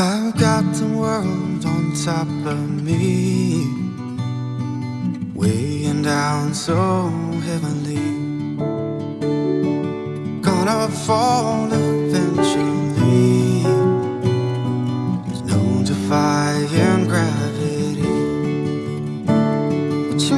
I've got the world on top of me Weighing down so heavily. Gonna fall eventually. There's no defying gravity. But you